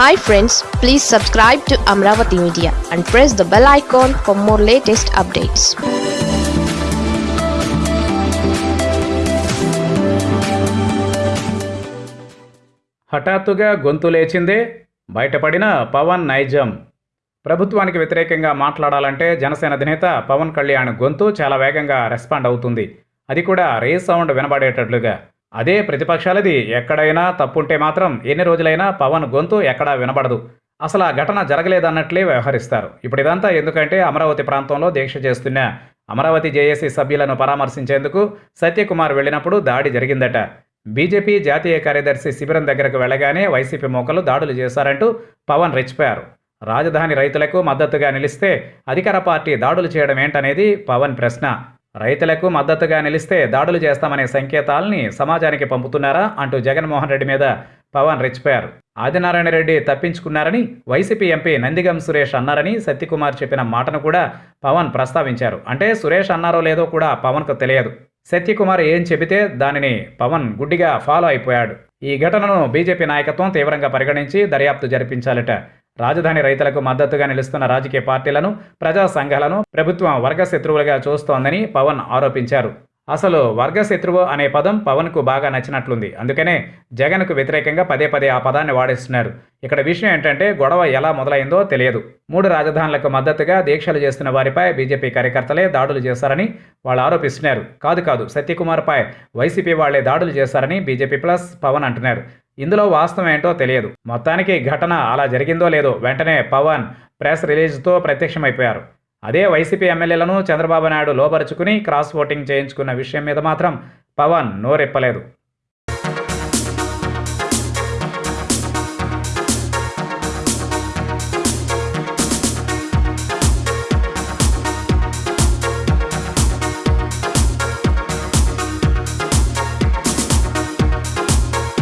Hi friends please subscribe to Amaravati media and press the bell icon for more latest updates హఠాత్తుగా గొంతు లేచిందే బయటపడిన పవన్ నైజం. ప్రభుత్వానికి వ్యతిరేకంగా మాట్లాడాలంటే జనసేన అధినేత పవన్ కళ్యాణ్ గొంతు చాలా వేగంగా రెస్పాండ్ అవుతుంది. అది కూడా రే సౌండ్ వినబడేటట్లుగా. అదే ప్రతిపక్షాలది. ఎక్కడైనా తప్పుంటే మాత్రం ఎన్ని రోజులైనా పవన్ గొంతు ఎక్కడా వినబడదు. అసలు ఆ ఘటన జరగలేదన్నట్లే వ్యవహరిస్తారు. ఇప్పుడు ఇదంతా ఎందుకంటే అమరావతి ప్రాంతంలో దీక్ష చేస్తున్న అమరావతి జేఏసీ సభ్యులను పరామర్శించేందుకు సత్యకుమార్ వెళ్ళినప్పుడు దాడి జరిగిందట. బీజేపీ జాతీయ కార్యదర్శి శిబిరం దగ్గరకు వెళ్ళగానే వైసీపీ మోకలు దాడులు చేశారంటూ పవన్ రెచ్చిపోయారు. రాజధాని రైతులకు మద్దతుగా నిలిస్తే అధికార పార్టీ దాడులు చేయడం ఏంటనేది పవన్ ప్రశ్న. రైతులకు మద్దతుగా నిలిస్తే దాడులు చేస్తామనే సంకేతాల్ని సమాజానికి పంపుతున్నారా అంటూ జగన్మోహన్ రెడ్డి మీద పవన్ రెచ్చిపోయారు. ఆదినారాయణ రెడ్డి తప్పించుకున్నారని వైసీపీ ఎంపీ నందిగం సురేష్ అన్నారని సత్యకుమార్ చెప్పిన మాటను కూడా పవన్ ప్రస్తావించారు. అంటే సురేష్ అన్నారో లేదో కూడా పవన్కు తెలియదు. సత్యకుమార్ ఏం చెబితే దానిని పవన్ గుడ్డిగా ఫాలో అయిపోయాడు. ఈ ఘటనను బీజేపీ నాయకత్వం తీవ్రంగా పరిగణించి దర్యాప్తు జరిపించాలట రాజధాని రైతులకు మద్దతుగా నిలుస్తున్న రాజకీయ పార్టీలను ప్రజా సంఘాలను ప్రభుత్వం వర్గ శత్రువులుగా చూస్తోందని పవన్ ఆరోపించారు. అసలు వర్గశత్రువు అనే పదం పవన్కు బాగా నచ్చినట్లుంది. అందుకనే జగన్కు వ్యతిరేకంగా పదే పదే ఆ పదాన్ని వాడేస్తున్నారు. ఇక్కడ విషయం ఏంటంటే గొడవ ఎలా మొదలైందో తెలియదు. మూడు రాజధానులకు మద్దతుగా దీక్షలు చేస్తున్న వారిపై బీజేపీ కార్యకర్తలే దాడులు చేశారని వాళ్ళు ఆరోపిస్తున్నారు. కాదు కాదు సత్యకుమార్పై వైసీపీ వాళ్ళే దాడులు చేశారని బీజేపీ ప్లస్ పవన్ అంటున్నారు. ఇందులో వాస్తవం ఏంటో తెలియదు. మొత్తానికి ఘటన అలా జరిగిందో లేదో వెంటనే పవన్ ప్రెస్ రిలీజ్తో ప్రత్యక్షమైపోయారు. అదే వైసీపీ ఎమ్మెల్యేలను చంద్రబాబు నాయుడు లోపరుచుకుని క్రాస్ ఓటింగ్ చేయించుకున్న విషయం మీద మాత్రం పవన్ నోరెప్పలేదు.